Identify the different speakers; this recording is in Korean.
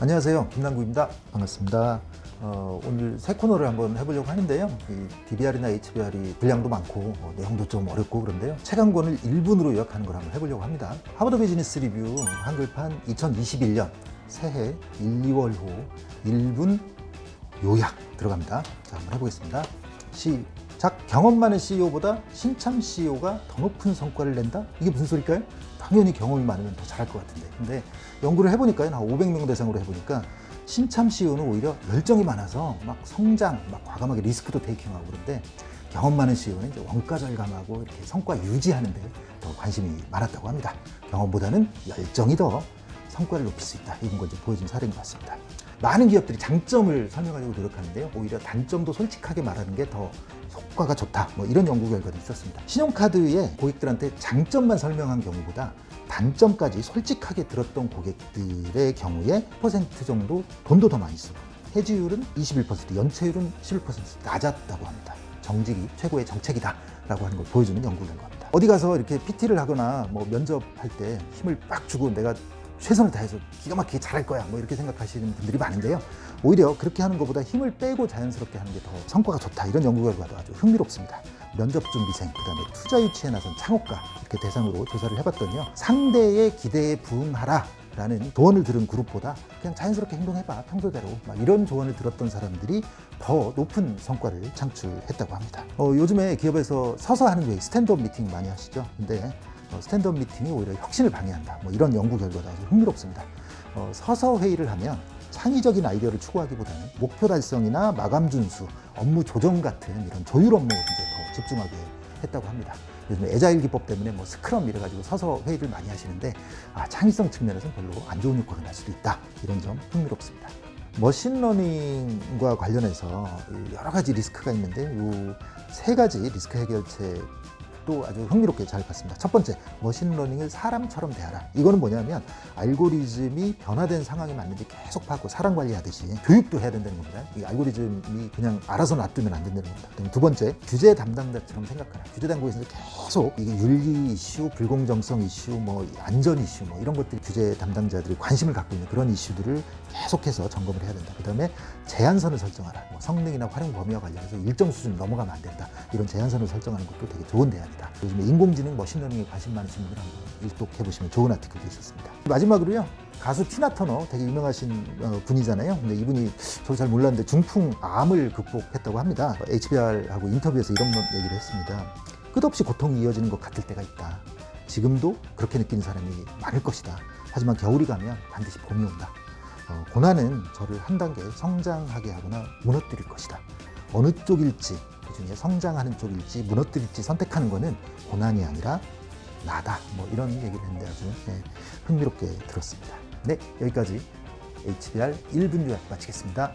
Speaker 1: 안녕하세요. 김남국입니다. 반갑습니다. 어, 오늘 새 코너를 한번 해보려고 하는데요. 이 DBR이나 HBR이 분량도 많고 어, 내용도 좀 어렵고 그런데요. 책 한 권을 1분으로 요약하는 걸 한번 해보려고 합니다. 하버드 비즈니스 리뷰 한글판 2021년 새해 1, 2월 호 1분 요약 들어갑니다. 자 한번 해보겠습니다. 시작 경험 많은 CEO보다 신참 CEO가 더 높은 성과를 낸다? 이게 무슨 소릴까요? 당연히 경험이 많으면 더 잘할 것 같은데 근데 연구를 해보니까요 한 500명 대상으로 해보니까 신참 CEO는 오히려 열정이 많아서 막 성장, 막 과감하게 리스크도 테이킹하고 그런데 경험 많은 CEO는 이제 원가 절감하고 이렇게 성과 유지하는 데 더 관심이 많았다고 합니다. 경험보다는 열정이 더 성과를 높일 수 있다. 이런 걸 보여준 사례인 것 같습니다. 많은 기업들이 장점을 설명하려고 노력하는데요. 오히려 단점도 솔직하게 말하는 게 더 효과가 좋다. 뭐 이런 연구 결과도 있었습니다. 신용카드에 고객들한테 장점만 설명한 경우보다 단점까지 솔직하게 들었던 고객들의 경우에 퍼센트 정도 돈도 더 많이 쓰고 해지율은 21%, 연체율은 11% 낮았다고 합니다. 정직이 최고의 정책이다 라고 하는 걸 보여주는 연구 결과입니다. 어디 가서 이렇게 PT를 하거나 뭐 면접할 때 힘을 빡 주고 내가 최선을 다해서 기가 막히게 잘할 거야 뭐 이렇게 생각하시는 분들이 많은데요. 오히려 그렇게 하는 것보다 힘을 빼고 자연스럽게 하는 게 더 성과가 좋다 이런 연구 결과도 아주 흥미롭습니다. 면접 준비생 그다음에 투자 유치에 나선 창업가 이렇게 대상으로 조사를 해봤더니요. 상대의 기대에 부응하라 라는 조언을 들은 그룹보다 그냥 자연스럽게 행동해봐 평소대로 막 이런 조언을 들었던 사람들이 더 높은 성과를 창출했다고 합니다. 어, 요즘에 기업에서 서서 하는 회의 stand-up meeting 많이 하시죠? 근데 어, stand-up meeting이 오히려 혁신을 방해한다. 뭐 이런 연구 결과도 아주 흥미롭습니다. 어, 서서 회의를 하면 창의적인 아이디어를 추구하기보다는 목표 달성이나 마감 준수, 업무 조정 같은 이런 조율 업무에 이제 더 집중하게 했다고 합니다. 요즘 agile 기법 때문에 뭐 scrum 이래가지고 서서 회의를 많이 하시는데 아, 창의성 측면에서는 별로 안 좋은 효과가 날 수도 있다. 이런 점 흥미롭습니다. machine learning과 관련해서 여러 가지 리스크가 있는데 이 세 가지 리스크 해결책 또 아주 흥미롭게 잘 봤습니다. 첫 번째, machine learning을 사람처럼 대하라. 이거는 뭐냐면 알고리즘이 변화된 상황에 맞는지 계속 파고 사람 관리하듯이 교육도 해야 된다는 겁니다. 이 알고리즘이 그냥 알아서 놔두면 안 된다는 겁니다. 두 번째, 규제 담당자처럼 생각하라. 규제 당국에서 계속 이게 윤리 이슈, 불공정성 이슈, 뭐 안전 이슈, 뭐 이런 것들 규제 담당자들이 관심을 갖고 있는 그런 이슈들을 계속해서 점검을 해야 된다. 그 다음에 제한선을 설정하라. 뭐 성능이나 활용 범위와 관련해서 일정 수준 넘어가면 안 된다. 이런 제한선을 설정하는 것도 되게 좋은 대안이다. 요즘에 인공지능 machine learning에 관심 많으신 분들 한번 일독해 보시면 좋은 article도 있었습니다. 마지막으로요. 가수 티나 터너 되게 유명하신 어, 분이잖아요. 근데 이분이 저도 잘 몰랐는데 중풍, 암을 극복했다고 합니다. HBR하고 인터뷰에서 이런 얘기를 했습니다. 끝없이 고통이 이어지는 것 같을 때가 있다. 지금도 그렇게 느끼는 사람이 많을 것이다. 하지만 겨울이 가면 반드시 봄이 온다. 어, 고난은 저를 한 단계 성장하게 하거나 무너뜨릴 것이다. 어느 쪽일지, 그 중에 성장하는 쪽일지 무너뜨릴지 선택하는 것은 고난이 아니라 나다. 뭐 이런 얘기를 했는데 아주 네, 흥미롭게 들었습니다. 네, 여기까지 HBR 1분 요약 마치겠습니다.